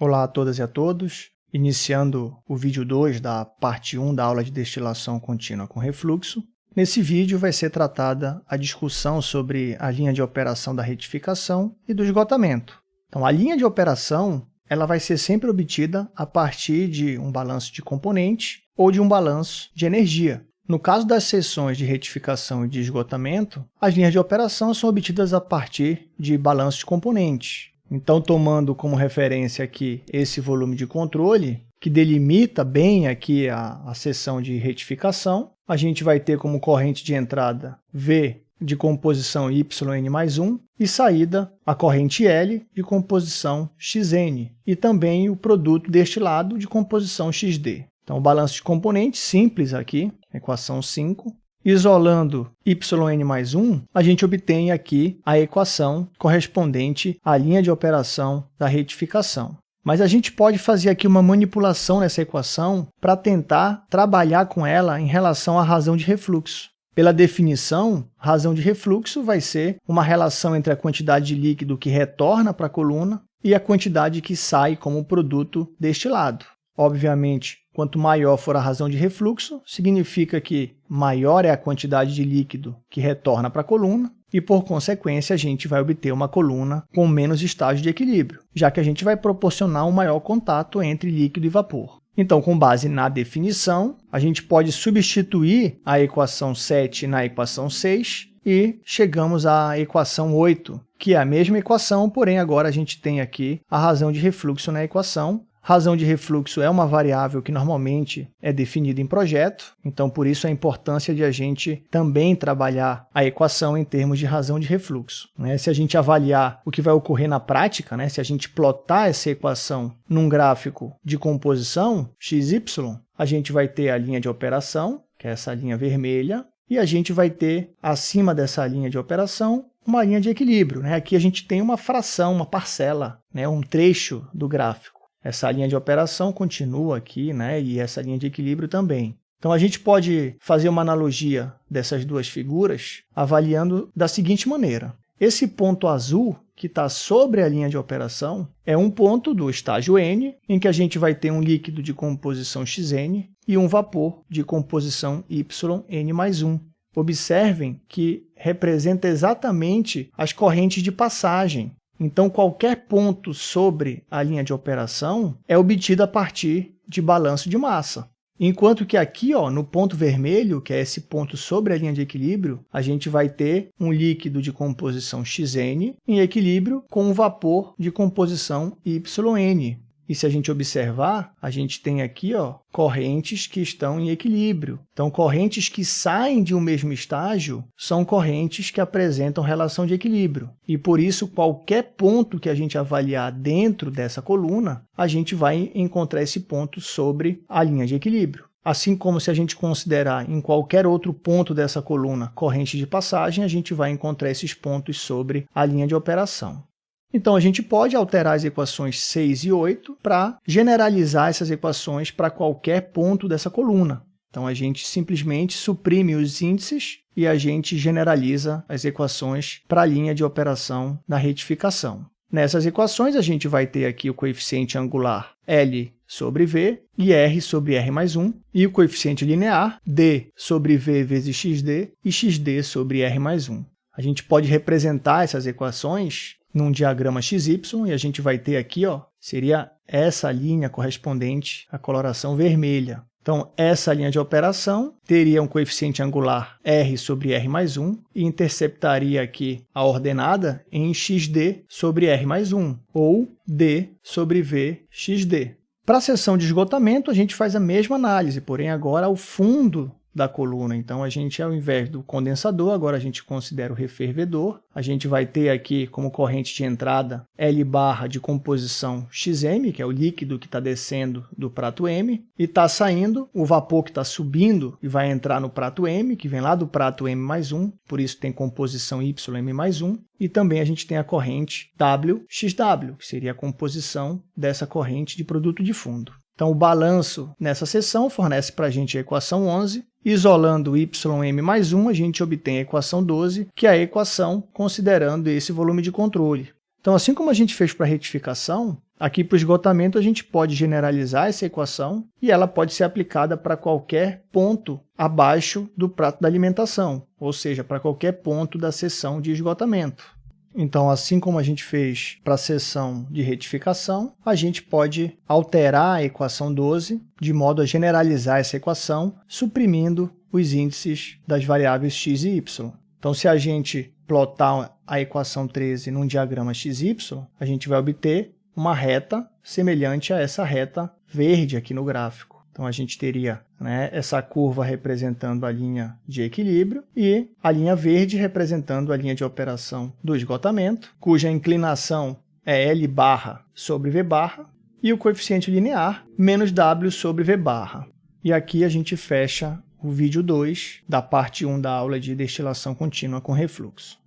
Olá a todas e a todos, iniciando o vídeo 2 da parte 1 da aula de destilação contínua com refluxo. Nesse vídeo vai ser tratada a discussão sobre a linha de operação da retificação e do esgotamento. Então, a linha de operação ela vai ser sempre obtida a partir de um balanço de componente ou de um balanço de energia. No caso das seções de retificação e de esgotamento, as linhas de operação são obtidas a partir de balanço de componentes. Então, tomando como referência aqui esse volume de controle, que delimita bem aqui a, a seção de retificação, a gente vai ter como corrente de entrada V de composição YN mais 1 e saída a corrente L de composição XN e também o produto deste lado de composição XD. Então, o balanço de componentes simples aqui, equação 5, Isolando yn mais 1, a gente obtém aqui a equação correspondente à linha de operação da retificação. Mas a gente pode fazer aqui uma manipulação nessa equação para tentar trabalhar com ela em relação à razão de refluxo. Pela definição, razão de refluxo vai ser uma relação entre a quantidade de líquido que retorna para a coluna e a quantidade que sai como produto destilado. Obviamente, Quanto maior for a razão de refluxo, significa que maior é a quantidade de líquido que retorna para a coluna e, por consequência, a gente vai obter uma coluna com menos estágio de equilíbrio, já que a gente vai proporcionar um maior contato entre líquido e vapor. Então, com base na definição, a gente pode substituir a equação 7 na equação 6 e chegamos à equação 8, que é a mesma equação, porém agora a gente tem aqui a razão de refluxo na equação Razão de refluxo é uma variável que normalmente é definida em projeto, então por isso a importância de a gente também trabalhar a equação em termos de razão de refluxo. Né? Se a gente avaliar o que vai ocorrer na prática, né? se a gente plotar essa equação num gráfico de composição, xy, a gente vai ter a linha de operação, que é essa linha vermelha, e a gente vai ter, acima dessa linha de operação, uma linha de equilíbrio. Né? Aqui a gente tem uma fração, uma parcela, né? um trecho do gráfico. Essa linha de operação continua aqui, né? e essa linha de equilíbrio também. Então, a gente pode fazer uma analogia dessas duas figuras avaliando da seguinte maneira. Esse ponto azul, que está sobre a linha de operação, é um ponto do estágio N, em que a gente vai ter um líquido de composição Xn e um vapor de composição YN mais 1. Observem que representa exatamente as correntes de passagem então, qualquer ponto sobre a linha de operação é obtido a partir de balanço de massa. Enquanto que aqui, ó, no ponto vermelho, que é esse ponto sobre a linha de equilíbrio, a gente vai ter um líquido de composição Xn em equilíbrio com um vapor de composição YN. E se a gente observar, a gente tem aqui ó, correntes que estão em equilíbrio. Então, correntes que saem de um mesmo estágio são correntes que apresentam relação de equilíbrio. E por isso, qualquer ponto que a gente avaliar dentro dessa coluna, a gente vai encontrar esse ponto sobre a linha de equilíbrio. Assim como se a gente considerar em qualquer outro ponto dessa coluna corrente de passagem, a gente vai encontrar esses pontos sobre a linha de operação. Então, a gente pode alterar as equações 6 e 8 para generalizar essas equações para qualquer ponto dessa coluna. Então, a gente simplesmente suprime os índices e a gente generaliza as equações para a linha de operação da retificação. Nessas equações, a gente vai ter aqui o coeficiente angular L sobre V e R sobre R mais 1, e o coeficiente linear D sobre V vezes XD e XD sobre R mais 1. A gente pode representar essas equações num diagrama XY, e a gente vai ter aqui, ó, seria essa linha correspondente à coloração vermelha. Então, essa linha de operação teria um coeficiente angular r sobre r mais 1 e interceptaria aqui a ordenada em xd sobre r mais 1, ou d sobre v xd. Para a seção de esgotamento, a gente faz a mesma análise, porém agora ao fundo da coluna. Então, a gente, ao invés do condensador, agora a gente considera o refervedor. A gente vai ter aqui como corrente de entrada L barra de composição XM, que é o líquido que está descendo do prato M, e está saindo o vapor que está subindo e vai entrar no prato M, que vem lá do prato M mais 1, por isso tem composição YM mais 1, e também a gente tem a corrente WXW, que seria a composição dessa corrente de produto de fundo. Então, o balanço nessa seção fornece para a gente a equação 11. Isolando ym mais 1, a gente obtém a equação 12, que é a equação considerando esse volume de controle. Então, assim como a gente fez para a retificação, Aqui para o esgotamento a gente pode generalizar essa equação e ela pode ser aplicada para qualquer ponto abaixo do prato da alimentação, ou seja, para qualquer ponto da seção de esgotamento. Então, assim como a gente fez para a seção de retificação, a gente pode alterar a equação 12 de modo a generalizar essa equação, suprimindo os índices das variáveis x e y. Então, se a gente plotar a equação 13 num diagrama XY, a gente vai obter uma reta semelhante a essa reta verde aqui no gráfico. Então, a gente teria né, essa curva representando a linha de equilíbrio e a linha verde representando a linha de operação do esgotamento, cuja inclinação é L barra sobre V barra, e o coeficiente linear menos W sobre V barra. E aqui a gente fecha o vídeo 2 da parte 1 da aula de destilação contínua com refluxo.